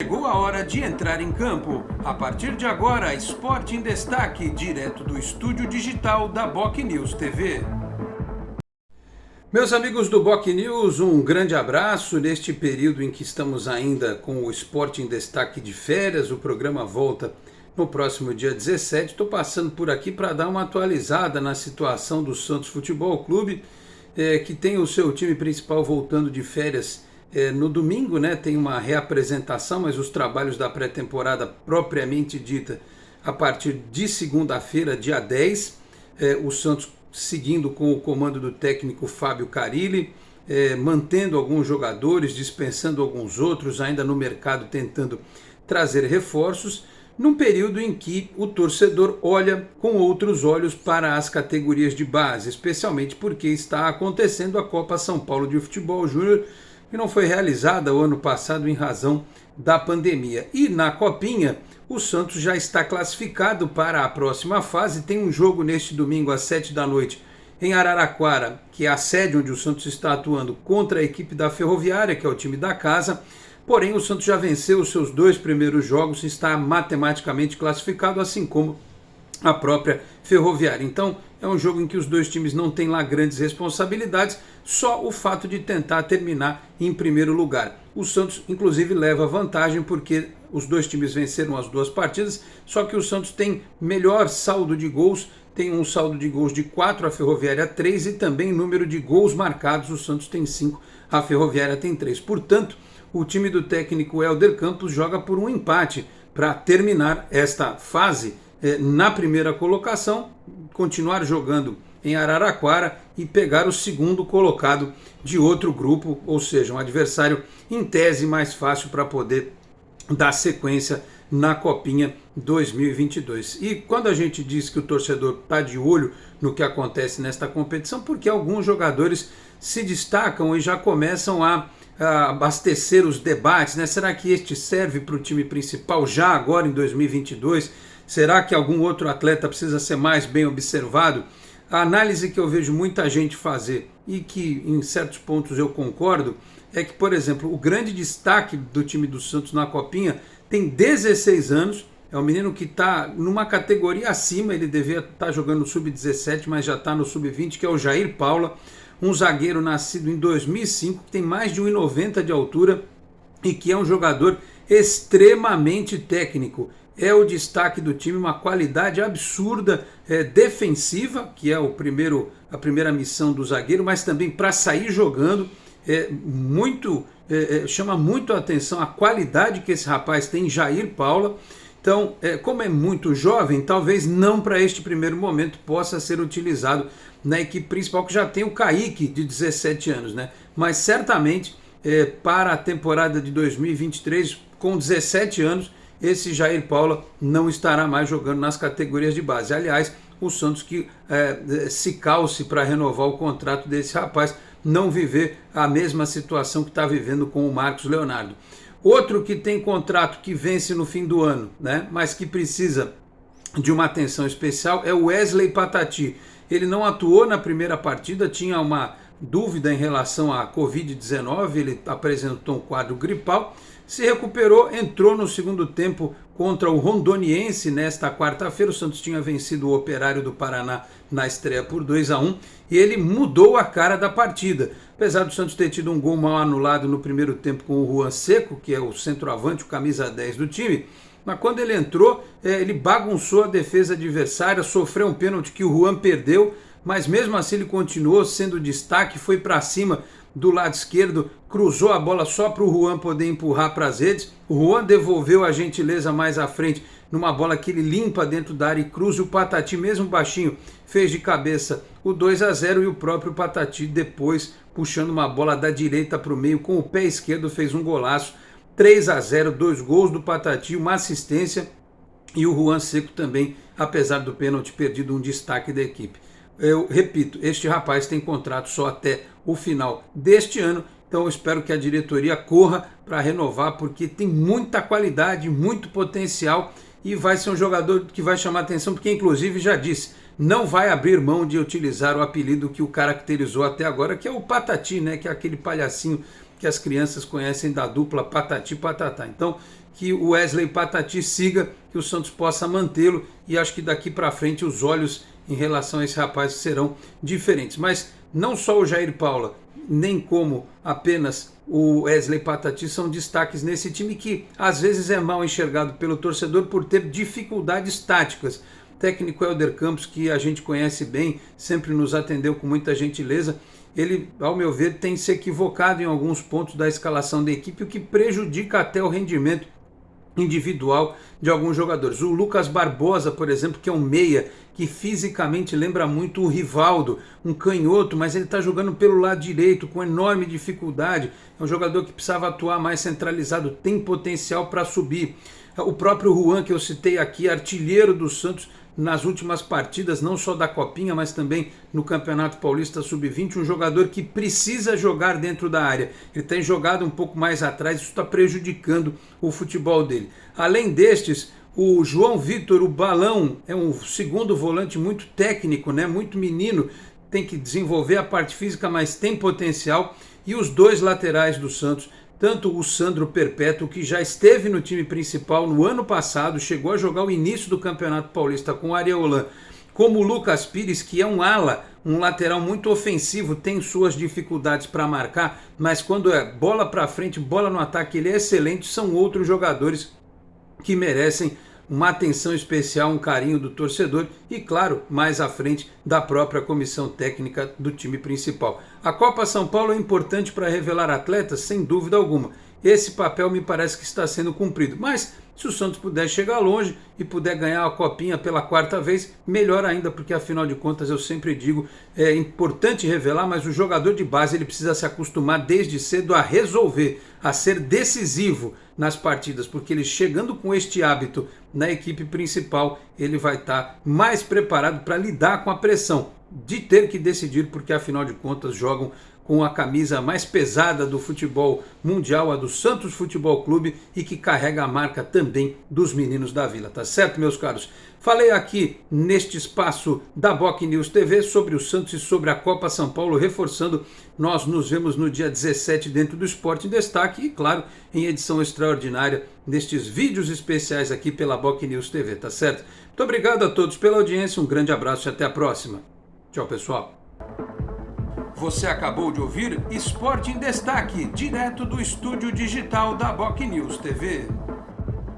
Chegou a hora de entrar em campo. A partir de agora, Esporte em Destaque, direto do estúdio digital da Boc News TV. Meus amigos do Boc News, um grande abraço neste período em que estamos ainda com o Esporte em Destaque de férias. O programa volta no próximo dia 17. Estou passando por aqui para dar uma atualizada na situação do Santos Futebol Clube, é, que tem o seu time principal voltando de férias é, no domingo, né? Tem uma reapresentação, mas os trabalhos da pré-temporada propriamente dita a partir de segunda-feira, dia 10. É, o Santos seguindo com o comando do técnico Fábio Carilli, é, mantendo alguns jogadores, dispensando alguns outros, ainda no mercado tentando trazer reforços, num período em que o torcedor olha com outros olhos para as categorias de base, especialmente porque está acontecendo a Copa São Paulo de Futebol Júnior, que não foi realizada o ano passado em razão da pandemia. E na Copinha, o Santos já está classificado para a próxima fase. Tem um jogo neste domingo às 7 da noite em Araraquara, que é a sede onde o Santos está atuando contra a equipe da Ferroviária, que é o time da casa. Porém, o Santos já venceu os seus dois primeiros jogos e está matematicamente classificado, assim como a própria Ferroviária. Então, é um jogo em que os dois times não têm lá grandes responsabilidades, só o fato de tentar terminar em primeiro lugar. O Santos, inclusive, leva vantagem porque os dois times venceram as duas partidas, só que o Santos tem melhor saldo de gols, tem um saldo de gols de 4, a Ferroviária 3 e também número de gols marcados, o Santos tem 5, a Ferroviária tem 3. Portanto, o time do técnico Helder Campos joga por um empate para terminar esta fase eh, na primeira colocação, continuar jogando em Araraquara e pegar o segundo colocado de outro grupo, ou seja, um adversário em tese mais fácil para poder dar sequência na Copinha 2022. E quando a gente diz que o torcedor está de olho no que acontece nesta competição, porque alguns jogadores se destacam e já começam a, a abastecer os debates, né? Será que este serve para o time principal já agora em 2022? Será que algum outro atleta precisa ser mais bem observado? A análise que eu vejo muita gente fazer e que em certos pontos eu concordo é que, por exemplo, o grande destaque do time do Santos na Copinha tem 16 anos, é um menino que está numa categoria acima, ele devia estar tá jogando no sub-17, mas já está no sub-20, que é o Jair Paula, um zagueiro nascido em 2005, que tem mais de 1,90 de altura e que é um jogador extremamente técnico é o destaque do time, uma qualidade absurda é, defensiva, que é o primeiro, a primeira missão do zagueiro, mas também para sair jogando. É, muito é, é, chama muito a atenção a qualidade que esse rapaz tem, Jair Paula. Então, é, como é muito jovem, talvez não para este primeiro momento possa ser utilizado na equipe principal, que já tem o Kaique, de 17 anos, né? Mas certamente é, para a temporada de 2023, com 17 anos, esse Jair Paula não estará mais jogando nas categorias de base. Aliás, o Santos que é, se calce para renovar o contrato desse rapaz, não viver a mesma situação que está vivendo com o Marcos Leonardo. Outro que tem contrato que vence no fim do ano, né, mas que precisa de uma atenção especial é o Wesley Patati. Ele não atuou na primeira partida, tinha uma dúvida em relação à Covid-19, ele apresentou um quadro gripal, se recuperou, entrou no segundo tempo contra o Rondoniense nesta quarta-feira. O Santos tinha vencido o Operário do Paraná na estreia por 2 a 1 e ele mudou a cara da partida. Apesar do Santos ter tido um gol mal anulado no primeiro tempo com o Juan Seco, que é o centroavante, o camisa 10 do time, mas quando ele entrou, é, ele bagunçou a defesa adversária, sofreu um pênalti que o Juan perdeu, mas mesmo assim ele continuou sendo destaque, foi para cima do lado esquerdo, cruzou a bola só para o Juan poder empurrar para as redes. O Juan devolveu a gentileza mais à frente numa bola que ele limpa dentro da área e cruza. O Patati, mesmo baixinho, fez de cabeça o 2 a 0 e o próprio Patati depois puxando uma bola da direita para o meio com o pé esquerdo fez um golaço. 3 a 0, dois gols do Patati, uma assistência e o Juan Seco também, apesar do pênalti perdido, um destaque da equipe. Eu repito, este rapaz tem contrato só até o final deste ano, então eu espero que a diretoria corra para renovar, porque tem muita qualidade, muito potencial e vai ser um jogador que vai chamar atenção, porque inclusive já disse, não vai abrir mão de utilizar o apelido que o caracterizou até agora, que é o Patati, né, que é aquele palhacinho que as crianças conhecem da dupla Patati Patatá. Então, que o Wesley Patati siga, que o Santos possa mantê-lo e acho que daqui para frente os olhos em relação a esse rapaz serão diferentes. Mas não só o Jair Paula, nem como apenas o Wesley Patati são destaques nesse time que às vezes é mal enxergado pelo torcedor por ter dificuldades táticas. O técnico Helder Campos, que a gente conhece bem, sempre nos atendeu com muita gentileza, ele, ao meu ver, tem se equivocado em alguns pontos da escalação da equipe, o que prejudica até o rendimento individual de alguns jogadores. O Lucas Barbosa, por exemplo, que é um meia que fisicamente lembra muito o Rivaldo, um canhoto, mas ele está jogando pelo lado direito com enorme dificuldade. É um jogador que precisava atuar mais centralizado, tem potencial para subir. O próprio Juan, que eu citei aqui, artilheiro do Santos, nas últimas partidas, não só da Copinha, mas também no Campeonato Paulista Sub-20, um jogador que precisa jogar dentro da área. Ele tem jogado um pouco mais atrás, isso está prejudicando o futebol dele. Além destes, o João Vitor, o Balão, é um segundo volante muito técnico, né? muito menino, tem que desenvolver a parte física, mas tem potencial. E os dois laterais do Santos tanto o Sandro Perpétuo, que já esteve no time principal no ano passado, chegou a jogar o início do Campeonato Paulista com o Areolan, como o Lucas Pires, que é um ala, um lateral muito ofensivo, tem suas dificuldades para marcar, mas quando é bola para frente, bola no ataque, ele é excelente, são outros jogadores que merecem uma atenção especial, um carinho do torcedor e, claro, mais à frente da própria comissão técnica do time principal. A Copa São Paulo é importante para revelar atletas, sem dúvida alguma. Esse papel me parece que está sendo cumprido, mas se o Santos puder chegar longe e puder ganhar a copinha pela quarta vez, melhor ainda, porque afinal de contas eu sempre digo, é importante revelar, mas o jogador de base ele precisa se acostumar desde cedo a resolver, a ser decisivo nas partidas, porque ele chegando com este hábito na equipe principal, ele vai estar mais preparado para lidar com a pressão de ter que decidir, porque afinal de contas jogam com a camisa mais pesada do futebol mundial, a do Santos Futebol Clube, e que carrega a marca também dos meninos da Vila, tá certo, meus caros? Falei aqui neste espaço da Boc News TV sobre o Santos e sobre a Copa São Paulo, reforçando, nós nos vemos no dia 17 dentro do Esporte em Destaque e, claro, em edição extraordinária nestes vídeos especiais aqui pela Boc News TV, tá certo? Muito obrigado a todos pela audiência, um grande abraço e até a próxima. Tchau, pessoal. Você acabou de ouvir Esporte em Destaque, direto do estúdio digital da Boc News TV.